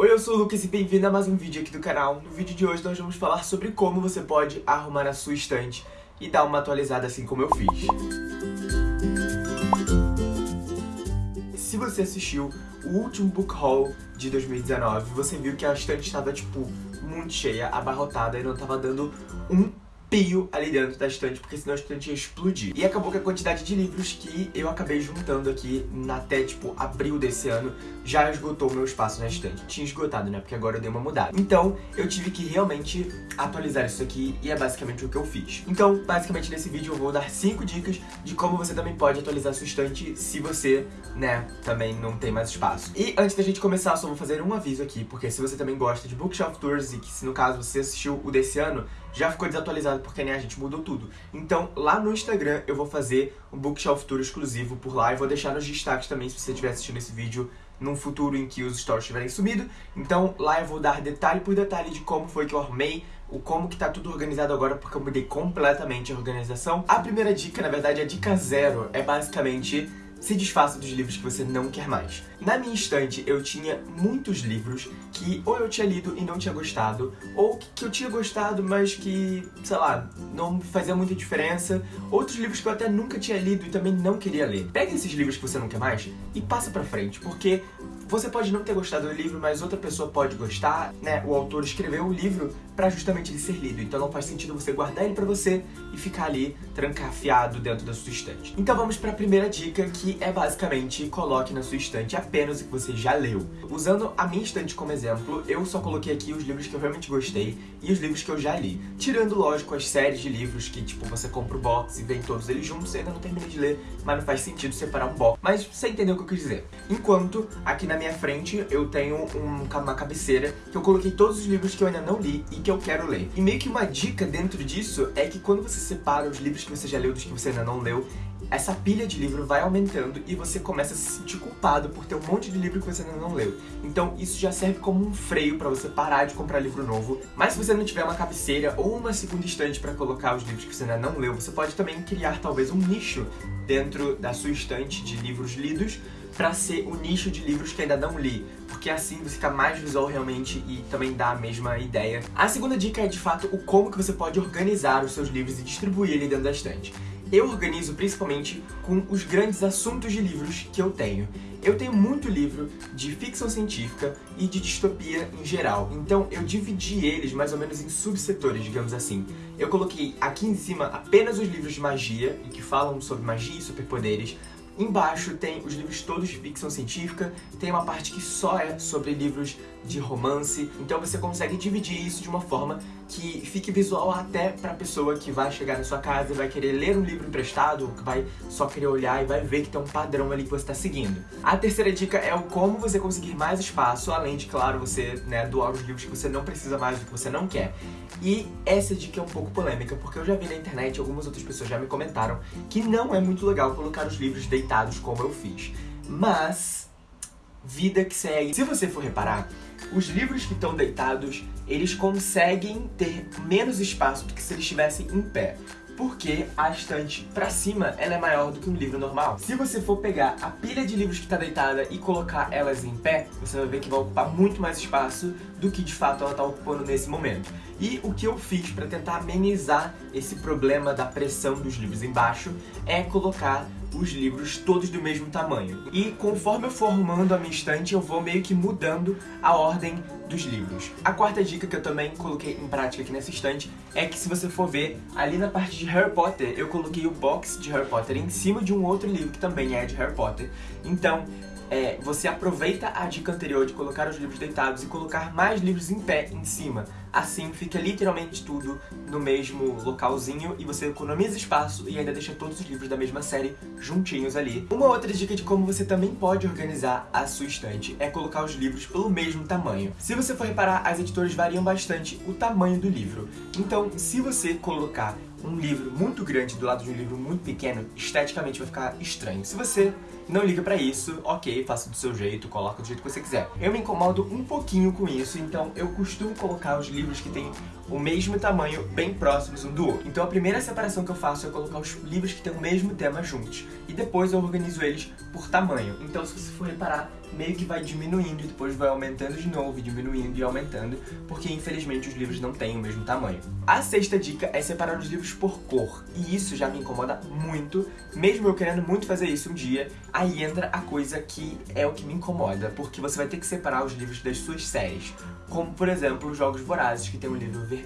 Oi, eu sou o Lucas e bem-vindo a mais um vídeo aqui do canal. No vídeo de hoje nós vamos falar sobre como você pode arrumar a sua estante e dar uma atualizada assim como eu fiz. Se você assistiu o último book haul de 2019, você viu que a estante estava, tipo, muito cheia, abarrotada e não estava dando um pio ali dentro da estante, porque senão a estante ia explodir. E acabou que a quantidade de livros que eu acabei juntando aqui até, tipo, abril desse ano, já esgotou o meu espaço na estante. Tinha esgotado, né? Porque agora eu dei uma mudada. Então, eu tive que realmente atualizar isso aqui e é basicamente o que eu fiz. Então, basicamente nesse vídeo eu vou dar 5 dicas de como você também pode atualizar sua estante se você, né, também não tem mais espaço. E antes da gente começar, só vou fazer um aviso aqui, porque se você também gosta de Bookshelf Tours e que se no caso você assistiu o desse ano, já ficou desatualizado porque né, a gente mudou tudo. Então, lá no Instagram eu vou fazer um Bookshelf Tour exclusivo por lá e vou deixar nos destaques também se você estiver assistindo esse vídeo num futuro em que os stories tiverem sumido. Então, lá eu vou dar detalhe por detalhe de como foi que eu arrumei, o como que tá tudo organizado agora, porque eu mudei completamente a organização. A primeira dica, na verdade, a dica zero, é basicamente se desfaça dos livros que você não quer mais. Na minha estante, eu tinha muitos livros que ou eu tinha lido e não tinha gostado, ou que eu tinha gostado, mas que, sei lá, não fazia muita diferença. Outros livros que eu até nunca tinha lido e também não queria ler. Pega esses livros que você não quer mais e passa pra frente, porque você pode não ter gostado do livro, mas outra pessoa pode gostar, né? O autor escreveu o livro para justamente ele ser lido, então não faz sentido você guardar ele para você e ficar ali trancafiado dentro da sua estante. Então vamos para a primeira dica, que é basicamente coloque na sua estante apenas o que você já leu. Usando a minha estante como exemplo, eu só coloquei aqui os livros que eu realmente gostei e os livros que eu já li. Tirando, lógico, as séries de livros que, tipo, você compra o box e vem todos eles juntos, eu ainda não terminei de ler, mas não faz sentido separar um box. Mas você entendeu o que eu quis dizer. Enquanto, aqui na minha frente, eu tenho um, uma cabeceira que eu coloquei todos os livros que eu ainda não li e que eu quero ler. E meio que uma dica dentro disso é que quando você separa os livros que você já leu dos que você ainda não leu, essa pilha de livro vai aumentando e você começa a se sentir culpado por ter um monte de livro que você ainda não leu. Então isso já serve como um freio para você parar de comprar livro novo. Mas se você não tiver uma cabeceira ou uma segunda estante para colocar os livros que você ainda não leu, você pode também criar talvez um nicho dentro da sua estante de livros lidos para ser o nicho de livros que ainda não li, porque assim você fica mais visual realmente e também dá a mesma ideia. A segunda dica é de fato o como que você pode organizar os seus livros e distribuir ele dentro da estante. Eu organizo principalmente com os grandes assuntos de livros que eu tenho. Eu tenho muito livro de ficção científica e de distopia em geral, então eu dividi eles mais ou menos em subsetores, digamos assim. Eu coloquei aqui em cima apenas os livros de magia, e que falam sobre magia e superpoderes, Embaixo tem os livros todos de ficção científica, tem uma parte que só é sobre livros de romance, então você consegue dividir isso de uma forma que fique visual até pra pessoa que vai chegar na sua casa e vai querer ler um livro emprestado, que vai só querer olhar e vai ver que tem um padrão ali que você está seguindo. A terceira dica é o como você conseguir mais espaço, além de, claro, você né, doar os livros que você não precisa mais, do que você não quer. E essa dica é um pouco polêmica, porque eu já vi na internet, algumas outras pessoas já me comentaram, que não é muito legal colocar os livros deitados como eu fiz. Mas, vida que segue. Se você for reparar, os livros que estão deitados, eles conseguem ter menos espaço do que se eles estivessem em pé porque a estante pra cima ela é maior do que um livro normal. Se você for pegar a pilha de livros que está deitada e colocar elas em pé, você vai ver que vai ocupar muito mais espaço do que de fato ela está ocupando nesse momento. E o que eu fiz para tentar amenizar esse problema da pressão dos livros embaixo é colocar os livros todos do mesmo tamanho. E conforme eu for arrumando a minha estante, eu vou meio que mudando a ordem dos livros. A quarta dica que eu também coloquei em prática aqui nessa estante é que se você for ver, ali na parte de Harry Potter, eu coloquei o box de Harry Potter em cima de um outro livro que também é de Harry Potter. Então, é, você aproveita a dica anterior de colocar os livros deitados e colocar mais livros em pé em cima. Assim fica literalmente tudo no mesmo localzinho e você economiza espaço e ainda deixa todos os livros da mesma série juntinhos ali. Uma outra dica de como você também pode organizar a sua estante é colocar os livros pelo mesmo tamanho. Se você for reparar, as editoras variam bastante o tamanho do livro. Então, se você colocar um livro muito grande do lado de um livro muito pequeno, esteticamente vai ficar estranho. Se você não liga pra isso, ok, faça do seu jeito, coloca do jeito que você quiser. Eu me incomodo um pouquinho com isso, então eu costumo colocar os livros que têm o mesmo tamanho bem próximos um do outro. Então a primeira separação que eu faço é colocar os livros que têm o mesmo tema juntos. E depois eu organizo eles por tamanho. Então se você for reparar, meio que vai diminuindo e depois vai aumentando de novo, diminuindo e aumentando, porque infelizmente os livros não têm o mesmo tamanho. A sexta dica é separar os livros por cor, e isso já me incomoda muito, mesmo eu querendo muito fazer isso um dia, aí entra a coisa que é o que me incomoda, porque você vai ter que separar os livros das suas séries, como por exemplo os Jogos Vorazes, que tem um livro vermelho,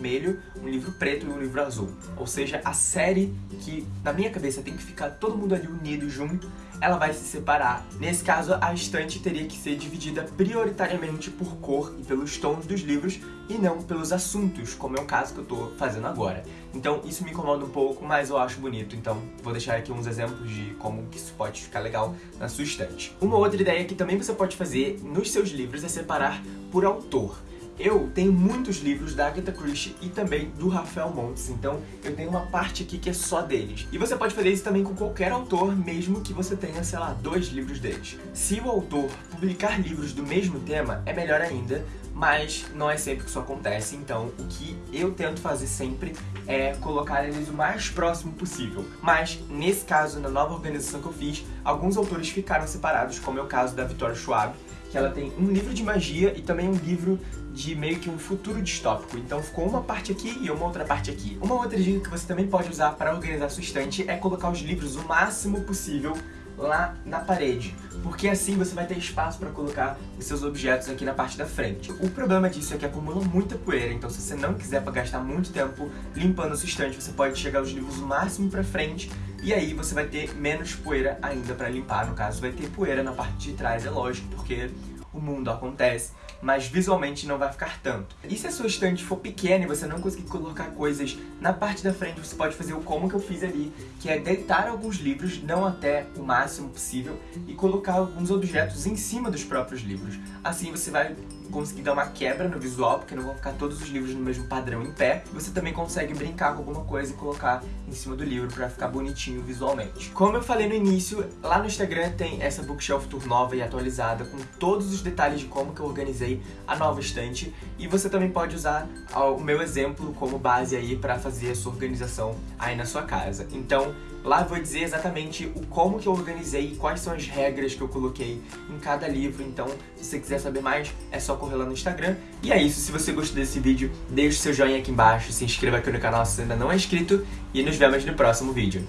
um livro preto e um livro azul. Ou seja, a série que, na minha cabeça, tem que ficar todo mundo ali unido junto, ela vai se separar. Nesse caso, a estante teria que ser dividida prioritariamente por cor e pelos tons dos livros e não pelos assuntos, como é o caso que eu tô fazendo agora. Então isso me incomoda um pouco, mas eu acho bonito, então vou deixar aqui uns exemplos de como que isso pode ficar legal na sua estante. Uma outra ideia que também você pode fazer nos seus livros é separar por autor. Eu tenho muitos livros da Agatha Christie e também do Rafael Montes, então eu tenho uma parte aqui que é só deles. E você pode fazer isso também com qualquer autor, mesmo que você tenha, sei lá, dois livros deles. Se o autor publicar livros do mesmo tema, é melhor ainda, mas não é sempre que isso acontece, então o que eu tento fazer sempre é colocar eles o mais próximo possível. Mas, nesse caso, na nova organização que eu fiz, alguns autores ficaram separados, como é o caso da Victoria Schwab, que ela tem um livro de magia e também um livro de meio que um futuro distópico. Então ficou uma parte aqui e uma outra parte aqui. Uma outra dica que você também pode usar para organizar sua estante é colocar os livros o máximo possível lá na parede, porque assim você vai ter espaço para colocar os seus objetos aqui na parte da frente. O problema disso é que acumula muita poeira, então se você não quiser gastar muito tempo limpando a sua estante, você pode chegar os livros o máximo para frente e aí você vai ter menos poeira ainda para limpar, no caso vai ter poeira na parte de trás, é lógico, porque o mundo acontece, mas visualmente não vai ficar tanto. E se a sua estante for pequena e você não conseguir colocar coisas na parte da frente, você pode fazer o como que eu fiz ali, que é deitar alguns livros, não até o máximo possível, e colocar alguns objetos em cima dos próprios livros. Assim você vai conseguir dar uma quebra no visual, porque não vão ficar todos os livros no mesmo padrão em pé. Você também consegue brincar com alguma coisa e colocar em cima do livro para ficar bonitinho visualmente. Como eu falei no início, lá no Instagram tem essa bookshelf tour nova e atualizada com todos os detalhes de como que eu organizei a nova estante e você também pode usar o meu exemplo como base aí para fazer a sua organização aí na sua casa. Então, Lá eu vou dizer exatamente o como que eu organizei e quais são as regras que eu coloquei em cada livro. Então, se você quiser saber mais, é só correr lá no Instagram. E é isso, se você gostou desse vídeo, deixe seu joinha aqui embaixo, se inscreva aqui no canal se ainda não é inscrito e nos vemos no próximo vídeo.